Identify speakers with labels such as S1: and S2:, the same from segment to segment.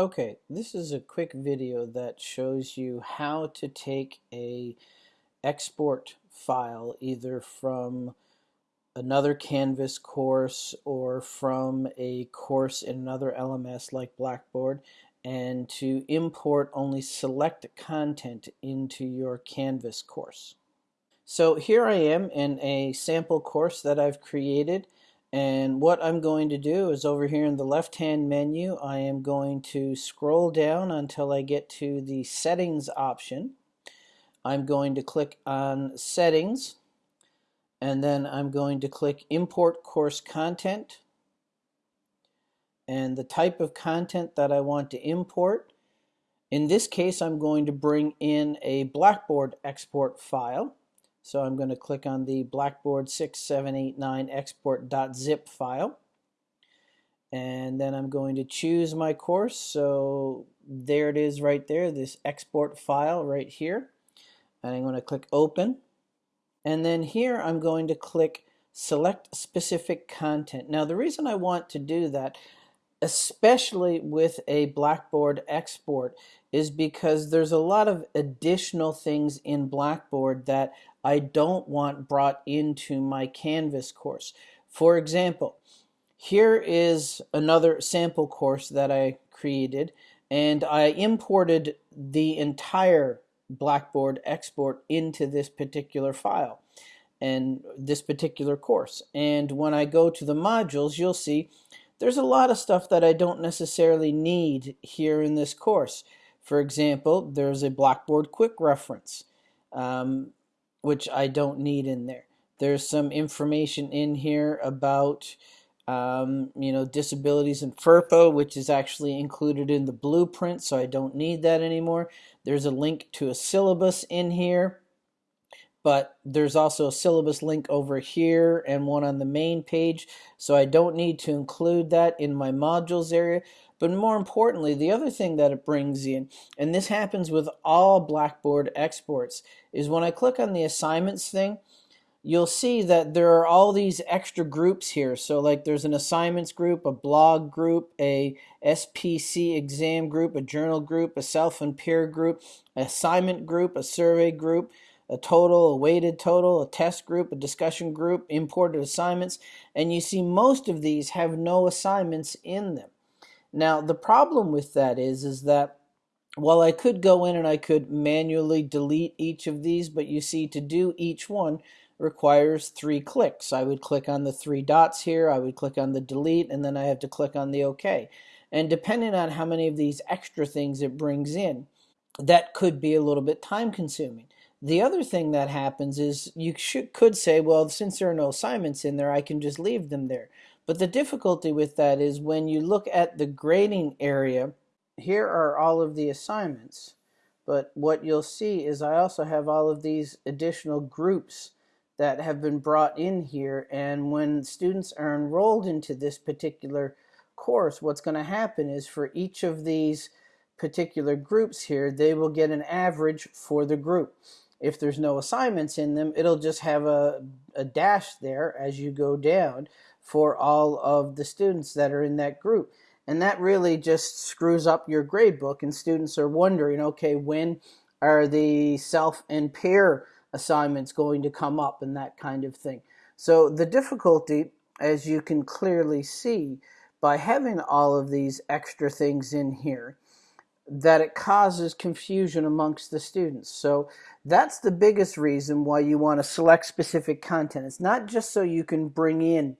S1: Okay, this is a quick video that shows you how to take a export file either from another Canvas course or from a course in another LMS like Blackboard and to import only select content into your Canvas course. So here I am in a sample course that I've created and what I'm going to do is over here in the left hand menu I am going to scroll down until I get to the settings option. I'm going to click on settings and then I'm going to click import course content and the type of content that I want to import. In this case I'm going to bring in a Blackboard export file so I'm going to click on the Blackboard 6789 export.zip file. And then I'm going to choose my course. So there it is right there, this export file right here. And I'm going to click open. And then here I'm going to click select specific content. Now the reason I want to do that, especially with a Blackboard export, is because there's a lot of additional things in Blackboard that I don't want brought into my Canvas course. For example, here is another sample course that I created and I imported the entire Blackboard export into this particular file and this particular course. And when I go to the modules, you'll see there's a lot of stuff that I don't necessarily need here in this course. For example, there's a Blackboard quick reference. Um, which I don't need in there. There's some information in here about um, you know disabilities and FERPA, which is actually included in the blueprint, so I don't need that anymore. There's a link to a syllabus in here, but there's also a syllabus link over here and one on the main page, so I don't need to include that in my modules area. But more importantly, the other thing that it brings in, and this happens with all Blackboard exports, is when I click on the assignments thing, you'll see that there are all these extra groups here. So like there's an assignments group, a blog group, a SPC exam group, a journal group, a self and peer group, assignment group, a survey group, a total, a weighted total, a test group, a discussion group, imported assignments, and you see most of these have no assignments in them. Now, the problem with that is, is that while I could go in and I could manually delete each of these, but you see to do each one requires three clicks. I would click on the three dots here, I would click on the delete, and then I have to click on the OK. And depending on how many of these extra things it brings in, that could be a little bit time consuming. The other thing that happens is you should, could say, well, since there are no assignments in there, I can just leave them there. But the difficulty with that is when you look at the grading area, here are all of the assignments. But what you'll see is I also have all of these additional groups that have been brought in here. And when students are enrolled into this particular course, what's going to happen is for each of these particular groups here, they will get an average for the group. If there's no assignments in them, it'll just have a, a dash there as you go down for all of the students that are in that group. And that really just screws up your grade book and students are wondering, okay, when are the self and peer assignments going to come up and that kind of thing. So the difficulty, as you can clearly see, by having all of these extra things in here, that it causes confusion amongst the students. So that's the biggest reason why you want to select specific content. It's not just so you can bring in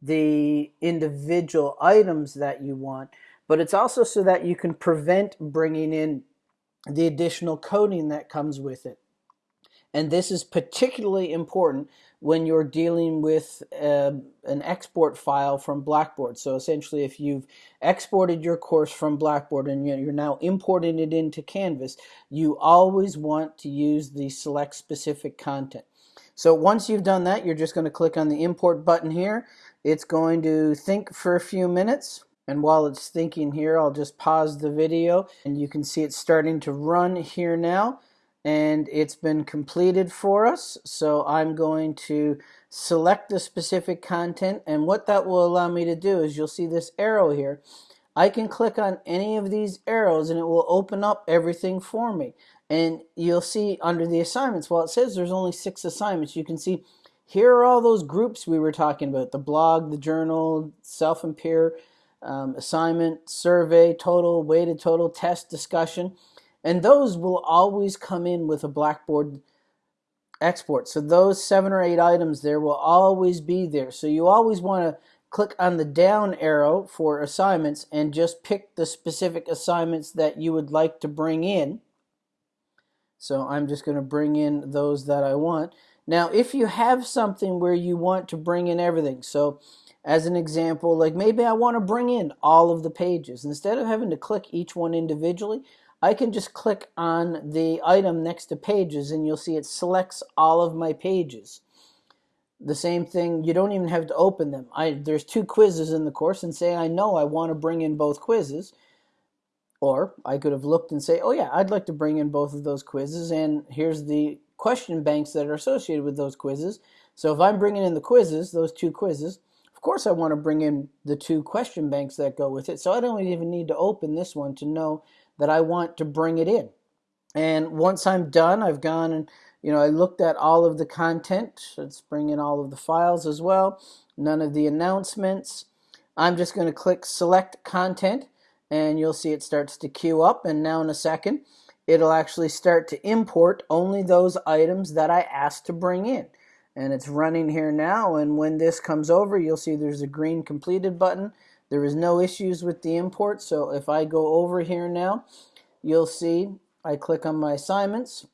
S1: the individual items that you want, but it's also so that you can prevent bringing in the additional coding that comes with it. And this is particularly important when you're dealing with uh, an export file from Blackboard. So essentially, if you've exported your course from Blackboard and you're now importing it into Canvas, you always want to use the select specific content. So once you've done that, you're just going to click on the import button here it's going to think for a few minutes. And while it's thinking here, I'll just pause the video and you can see it's starting to run here now and it's been completed for us. So I'm going to select the specific content and what that will allow me to do is you'll see this arrow here. I can click on any of these arrows and it will open up everything for me. And you'll see under the assignments, well, it says there's only six assignments. You can see here are all those groups we were talking about, the blog, the journal, self and peer, um, assignment, survey, total, weighted total, test, discussion. And those will always come in with a Blackboard export. So those seven or eight items there will always be there. So you always want to click on the down arrow for assignments and just pick the specific assignments that you would like to bring in. So I'm just going to bring in those that I want. Now, if you have something where you want to bring in everything, so as an example, like maybe I want to bring in all of the pages. Instead of having to click each one individually, I can just click on the item next to pages and you'll see it selects all of my pages. The same thing, you don't even have to open them. I, there's two quizzes in the course and say I know I want to bring in both quizzes. Or I could have looked and say, oh yeah, I'd like to bring in both of those quizzes and here's the question banks that are associated with those quizzes. So if I'm bringing in the quizzes, those two quizzes, of course I want to bring in the two question banks that go with it. So I don't even need to open this one to know that I want to bring it in. And once I'm done, I've gone and you know I looked at all of the content. Let's bring in all of the files as well. None of the announcements. I'm just going to click select content and you'll see it starts to queue up and now in a second it'll actually start to import only those items that I asked to bring in. And it's running here now and when this comes over you'll see there's a green completed button. There is no issues with the import so if I go over here now you'll see I click on my assignments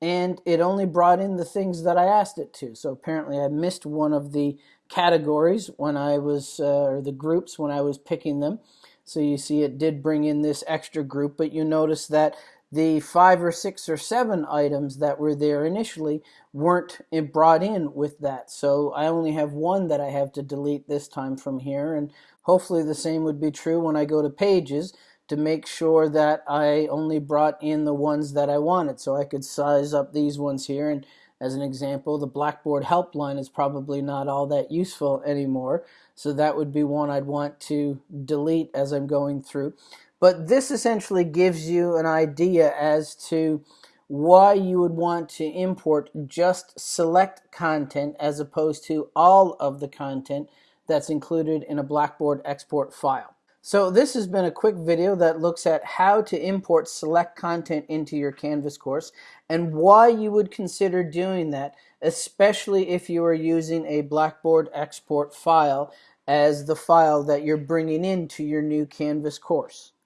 S1: and it only brought in the things that I asked it to. So apparently I missed one of the categories when I was, uh, or the groups when I was picking them. So you see it did bring in this extra group, but you notice that the five or six or seven items that were there initially weren't brought in with that. So I only have one that I have to delete this time from here. And hopefully the same would be true when I go to pages to make sure that I only brought in the ones that I wanted. So I could size up these ones here and as an example, the Blackboard helpline is probably not all that useful anymore. So that would be one I'd want to delete as I'm going through. But this essentially gives you an idea as to why you would want to import just select content as opposed to all of the content that's included in a Blackboard export file. So this has been a quick video that looks at how to import select content into your Canvas course and why you would consider doing that, especially if you are using a Blackboard export file as the file that you're bringing into your new Canvas course.